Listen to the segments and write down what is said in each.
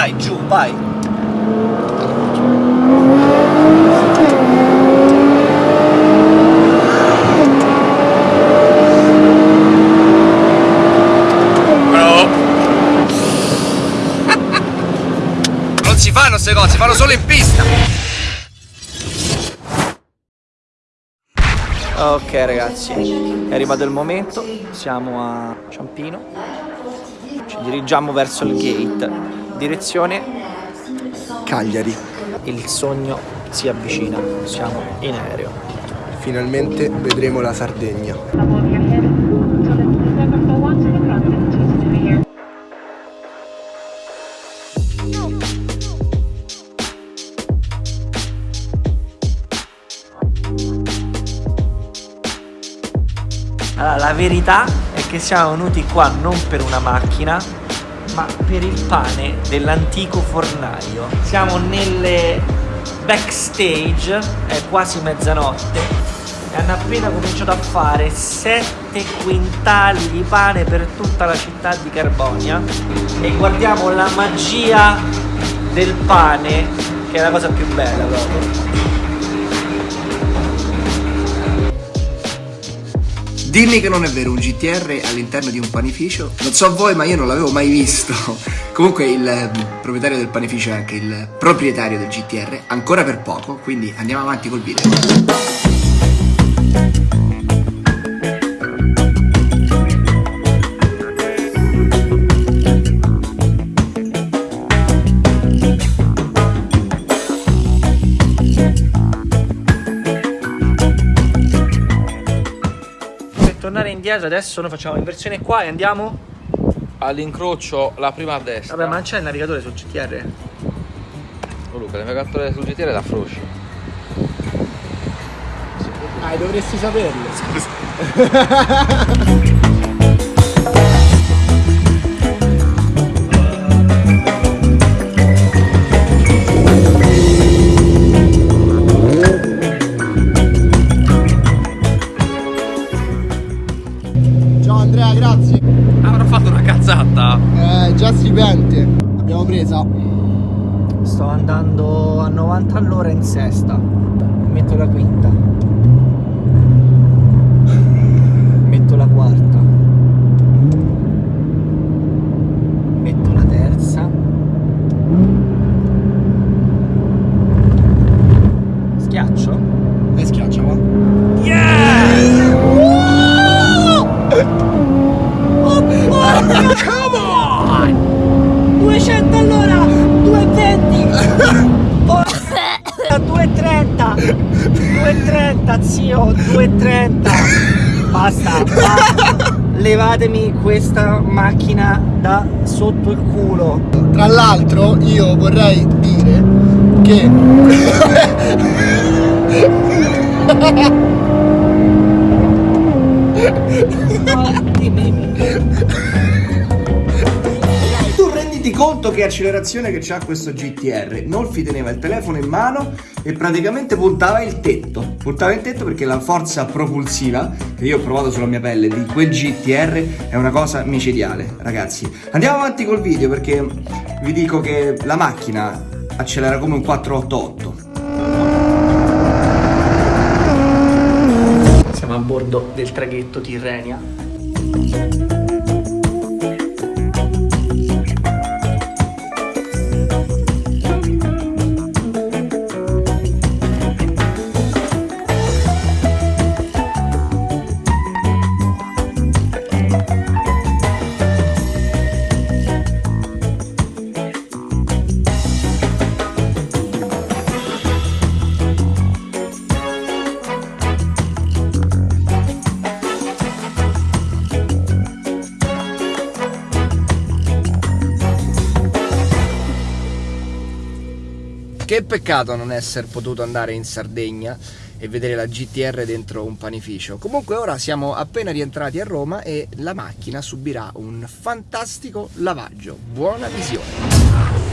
Dai, giù, vai. Bravo. non si fanno queste cose, si fanno solo in pista. Ok ragazzi, è arrivato il momento, siamo a Ciampino, ci dirigiamo verso il gate, direzione Cagliari. il sogno si avvicina, siamo in aereo. Finalmente vedremo la Sardegna. Allora, la verità è che siamo venuti qua non per una macchina, ma per il pane dell'antico fornaio. Siamo nelle backstage, è quasi mezzanotte, e hanno appena cominciato a fare 7 quintali di pane per tutta la città di Carbonia e guardiamo la magia del pane, che è la cosa più bella proprio. Dimmi che non è vero, un GTR all'interno di un panificio? Non so voi, ma io non l'avevo mai visto. Comunque il eh, proprietario del panificio è anche il proprietario del GTR, ancora per poco, quindi andiamo avanti col video. Indietro adesso noi facciamo inversione qua e andiamo All'incrocio la prima a destra. Vabbè ma non c'è il navigatore sul GTR Oh, Luca, il navigatore sul GTR da Froci. Ah, dovresti saperlo. Pente. L'abbiamo presa. Sto andando a 90 all'ora in sesta Metto la quinta Levatemi questa macchina da sotto il culo! Tra l'altro io vorrei dire che tu conto che accelerazione che c'ha questo GTR Nolfi teneva il telefono in mano e praticamente puntava il tetto. Puntava il tetto perché la forza propulsiva che io ho provato sulla mia pelle di quel GTR è una cosa micidiale ragazzi. Andiamo avanti col video perché vi dico che la macchina accelera come un 488 Siamo a bordo del traghetto Tirrenia. Che peccato non essere potuto andare in Sardegna e vedere la GTR dentro un panificio. Comunque ora siamo appena rientrati a Roma e la macchina subirà un fantastico lavaggio. Buona visione!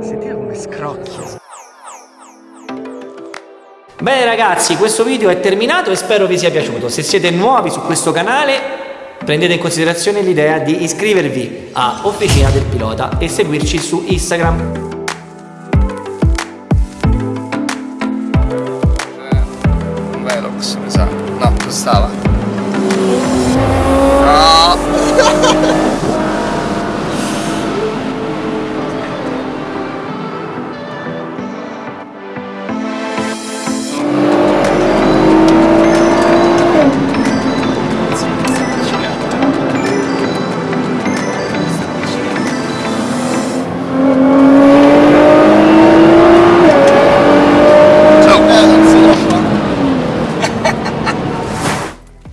Sentite come scrocchia. Bene ragazzi, questo video è terminato e spero vi sia piaciuto. Se siete nuovi su questo canale prendete in considerazione l'idea di iscrivervi a Officina del Pilota e seguirci su Instagram.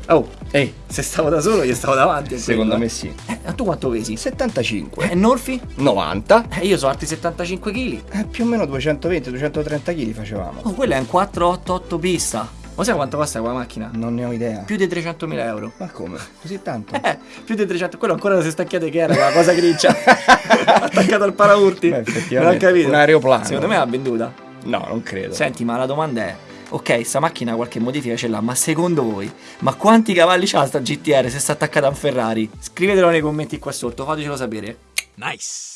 Oh, ehi, se stavo da solo io stavo davanti. Secondo quello, me sì. eh. Eh, tu quanto pesi? 75. E Norfi? 90. Eh, io sono alti 75 kg. Eh, più o meno 220-230 kg facevamo. Oh, quella è un 488 pista. Ma sai quanto costa quella macchina? Non ne ho idea. Più di 300.000 euro. Ma come? Così tanto? Eh, più di 300, quello ancora se stacchiate che era, la cosa grigia. Attaccato al paraurti. Beh, Non ho effettivamente, capito. un aeroplano. Secondo me l'ha venduta. No, non credo. Senti, ma la domanda è: ok, sta macchina qualche modifica ce l'ha, ma secondo voi, ma quanti cavalli c'ha sta GTR se sta attaccata a un Ferrari? Scrivetelo nei commenti qua sotto, fatecelo sapere. Nice!